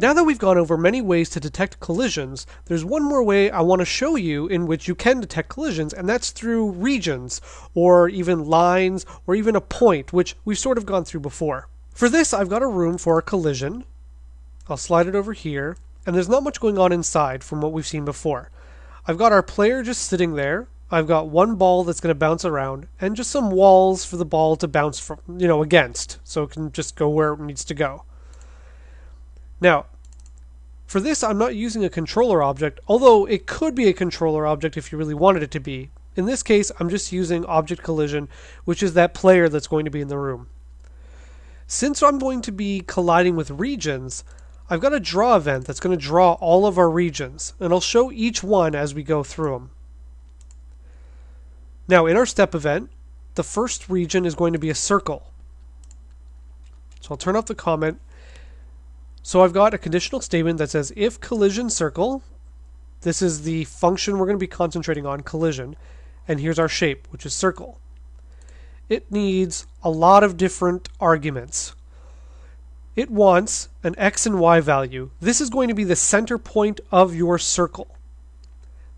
Now that we've gone over many ways to detect collisions, there's one more way I want to show you in which you can detect collisions, and that's through regions, or even lines, or even a point, which we've sort of gone through before. For this, I've got a room for a collision. I'll slide it over here, and there's not much going on inside from what we've seen before. I've got our player just sitting there. I've got one ball that's going to bounce around, and just some walls for the ball to bounce from, you know, against, so it can just go where it needs to go. Now, for this, I'm not using a controller object, although it could be a controller object if you really wanted it to be. In this case, I'm just using object collision, which is that player that's going to be in the room. Since I'm going to be colliding with regions, I've got a draw event that's going to draw all of our regions, and I'll show each one as we go through them. Now, in our step event, the first region is going to be a circle. So I'll turn off the comment so I've got a conditional statement that says if collision circle, this is the function we're going to be concentrating on, collision, and here's our shape, which is circle. It needs a lot of different arguments. It wants an x and y value. This is going to be the center point of your circle.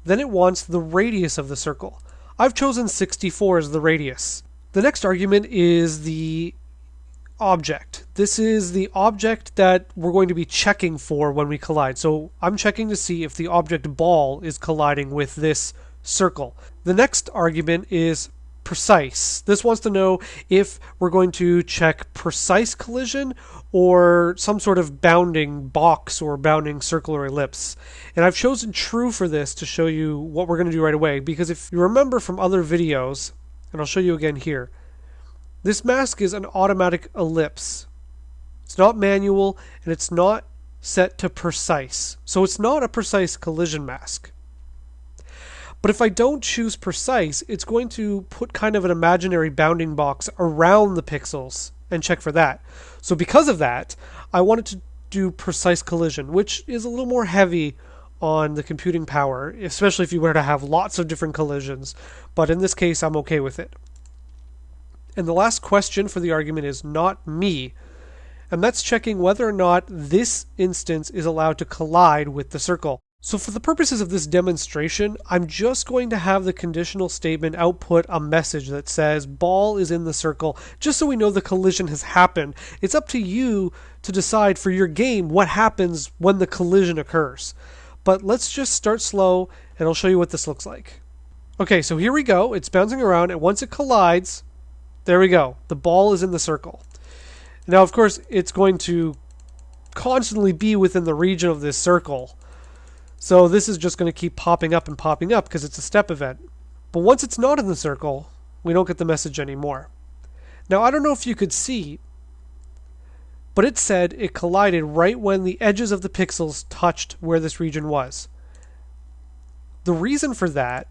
Then it wants the radius of the circle. I've chosen 64 as the radius. The next argument is the object. This is the object that we're going to be checking for when we collide. So I'm checking to see if the object ball is colliding with this circle. The next argument is precise. This wants to know if we're going to check precise collision or some sort of bounding box or bounding circle or ellipse. And I've chosen true for this to show you what we're going to do right away because if you remember from other videos, and I'll show you again here, this mask is an automatic ellipse. It's not manual and it's not set to precise. So it's not a precise collision mask. But if I don't choose precise, it's going to put kind of an imaginary bounding box around the pixels and check for that. So because of that, I wanted to do precise collision, which is a little more heavy on the computing power, especially if you were to have lots of different collisions. But in this case, I'm okay with it. And the last question for the argument is not me. And that's checking whether or not this instance is allowed to collide with the circle. So for the purposes of this demonstration, I'm just going to have the conditional statement output a message that says ball is in the circle, just so we know the collision has happened. It's up to you to decide for your game what happens when the collision occurs. But let's just start slow and I'll show you what this looks like. Okay, so here we go. It's bouncing around and once it collides, there we go. The ball is in the circle. Now, of course, it's going to constantly be within the region of this circle. So this is just going to keep popping up and popping up because it's a step event. But once it's not in the circle, we don't get the message anymore. Now, I don't know if you could see, but it said it collided right when the edges of the pixels touched where this region was. The reason for that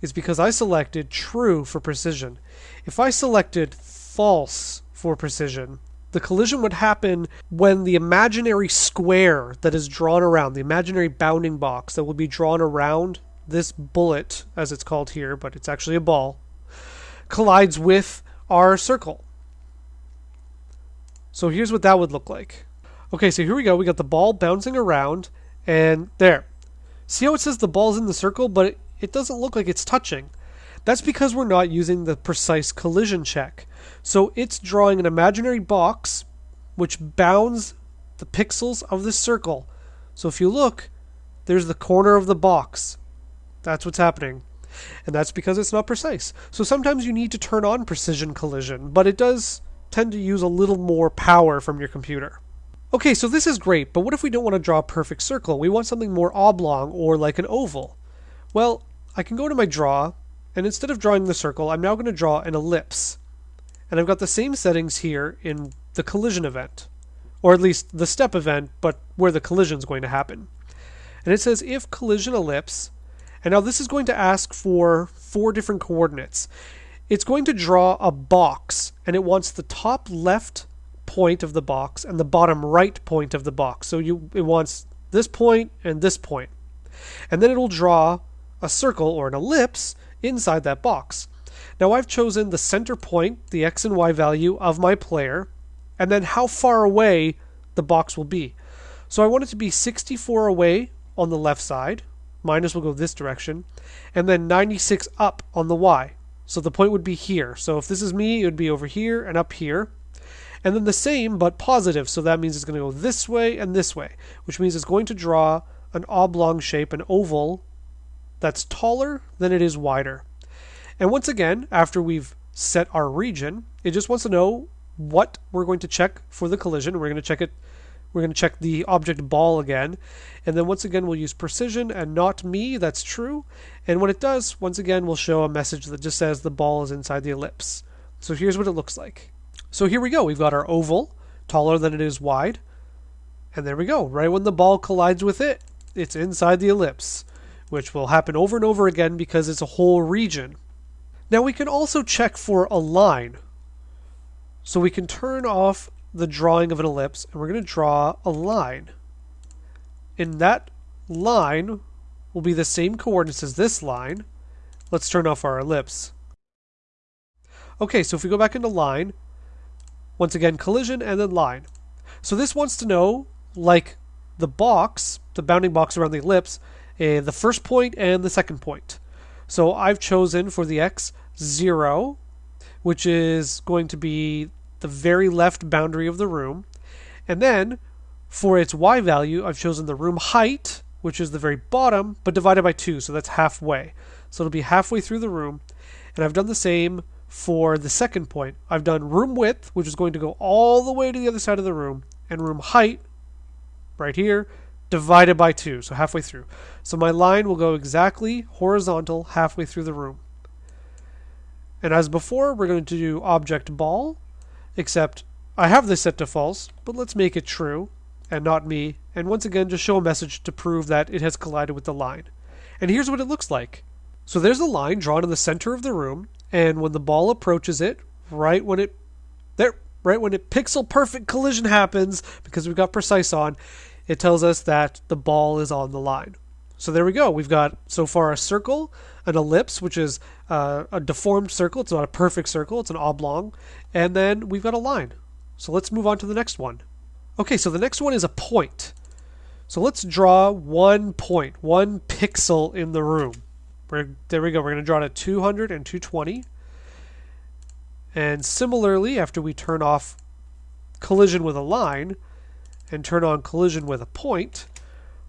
is because I selected true for precision. If I selected false for precision, the collision would happen when the imaginary square that is drawn around, the imaginary bounding box that will be drawn around this bullet, as it's called here, but it's actually a ball, collides with our circle. So here's what that would look like. Okay, so here we go. We got the ball bouncing around, and there. See how it says the ball's in the circle, but it doesn't look like it's touching. That's because we're not using the precise collision check. So it's drawing an imaginary box which bounds the pixels of this circle. So if you look, there's the corner of the box. That's what's happening. And that's because it's not precise. So sometimes you need to turn on precision collision, but it does tend to use a little more power from your computer. Okay, so this is great, but what if we don't want to draw a perfect circle? We want something more oblong or like an oval. Well, I can go to my draw, and instead of drawing the circle, I'm now going to draw an ellipse. And I've got the same settings here in the collision event, or at least the step event, but where the collision is going to happen. And it says if collision ellipse, and now this is going to ask for four different coordinates. It's going to draw a box, and it wants the top left point of the box and the bottom right point of the box. So you it wants this point and this point. And then it'll draw a circle or an ellipse inside that box. Now I've chosen the center point, the x and y value of my player, and then how far away the box will be. So I want it to be 64 away on the left side, minus will go this direction, and then 96 up on the y. So the point would be here. So if this is me, it would be over here and up here. And then the same, but positive. So that means it's going to go this way and this way, which means it's going to draw an oblong shape, an oval, that's taller than it is wider. And once again, after we've set our region, it just wants to know what we're going to check for the collision. We're going to check it we're going to check the object ball again. And then once again, we'll use precision and not me. That's true. And when it does, once again, we'll show a message that just says the ball is inside the ellipse. So here's what it looks like. So here we go. We've got our oval, taller than it is wide. And there we go. Right when the ball collides with it, it's inside the ellipse, which will happen over and over again because it's a whole region. Now we can also check for a line. So we can turn off the drawing of an ellipse and we're going to draw a line. And that line will be the same coordinates as this line. Let's turn off our ellipse. Okay, so if we go back into line, once again collision and then line. So this wants to know, like the box, the bounding box around the ellipse, uh, the first point and the second point. So I've chosen for the x 0, which is going to be the very left boundary of the room. And then for its y value, I've chosen the room height, which is the very bottom, but divided by 2, so that's halfway. So it'll be halfway through the room. And I've done the same for the second point. I've done room width, which is going to go all the way to the other side of the room, and room height, right here, divided by 2, so halfway through. So my line will go exactly horizontal halfway through the room. And as before, we're going to do object ball, except I have this set to false, but let's make it true, and not me, and once again just show a message to prove that it has collided with the line. And here's what it looks like. So there's a line drawn in the center of the room, and when the ball approaches it, right when it there right when it pixel perfect collision happens, because we've got precise on, it tells us that the ball is on the line. So there we go. We've got so far a circle, an ellipse, which is uh, a deformed circle. It's not a perfect circle, it's an oblong. And then we've got a line. So let's move on to the next one. Okay, so the next one is a point. So let's draw one point, one pixel in the room. We're, there we go. We're going to draw it at 200 and 220. And similarly, after we turn off collision with a line and turn on collision with a point,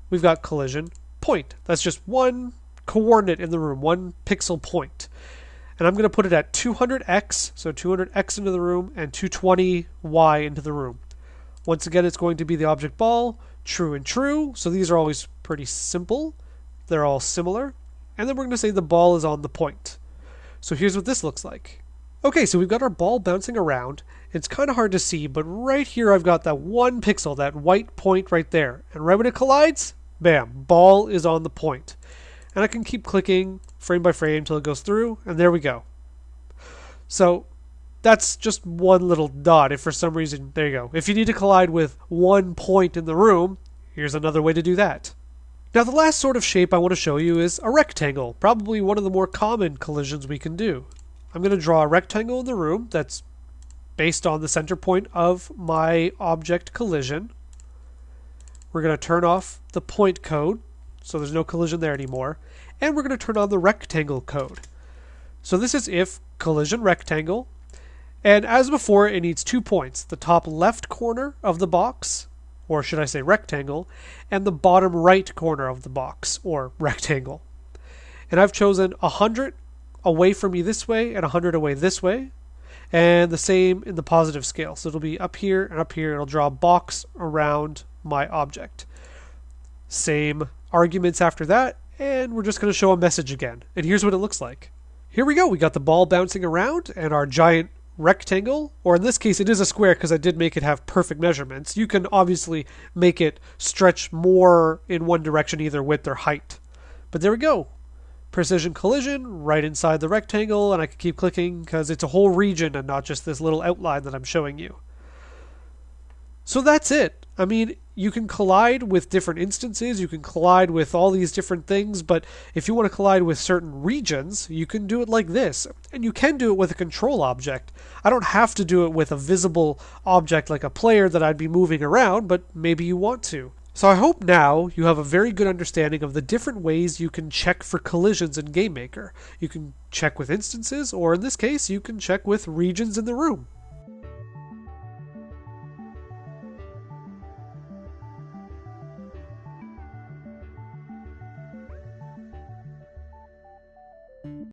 we've got collision point. That's just one coordinate in the room, one pixel point. And I'm going to put it at 200x, so 200x into the room, and 220y into the room. Once again, it's going to be the object ball, true and true. So these are always pretty simple. They're all similar. And then we're going to say the ball is on the point. So here's what this looks like. Okay, so we've got our ball bouncing around. It's kind of hard to see, but right here I've got that one pixel, that white point right there. And right when it collides, bam, ball is on the point. And I can keep clicking frame by frame until it goes through, and there we go. So that's just one little dot. If for some reason, there you go. If you need to collide with one point in the room, here's another way to do that. Now the last sort of shape I want to show you is a rectangle, probably one of the more common collisions we can do. I'm going to draw a rectangle in the room that's based on the center point of my object collision. We're going to turn off the point code, so there's no collision there anymore. And we're going to turn on the rectangle code. So this is if collision rectangle. And as before, it needs two points. The top left corner of the box, or should I say rectangle, and the bottom right corner of the box, or rectangle. And I've chosen 100 away from me this way and 100 away this way. And the same in the positive scale. So it'll be up here and up here. It'll draw a box around my object. Same arguments after that. And we're just going to show a message again. And here's what it looks like. Here we go. We got the ball bouncing around and our giant rectangle, or in this case, it is a square because I did make it have perfect measurements. You can obviously make it stretch more in one direction, either width or height. But there we go precision collision right inside the rectangle and I can keep clicking because it's a whole region and not just this little outline that I'm showing you. So that's it. I mean, you can collide with different instances, you can collide with all these different things, but if you want to collide with certain regions, you can do it like this. And you can do it with a control object. I don't have to do it with a visible object like a player that I'd be moving around, but maybe you want to. So I hope now you have a very good understanding of the different ways you can check for collisions in GameMaker. You can check with instances, or in this case, you can check with regions in the room.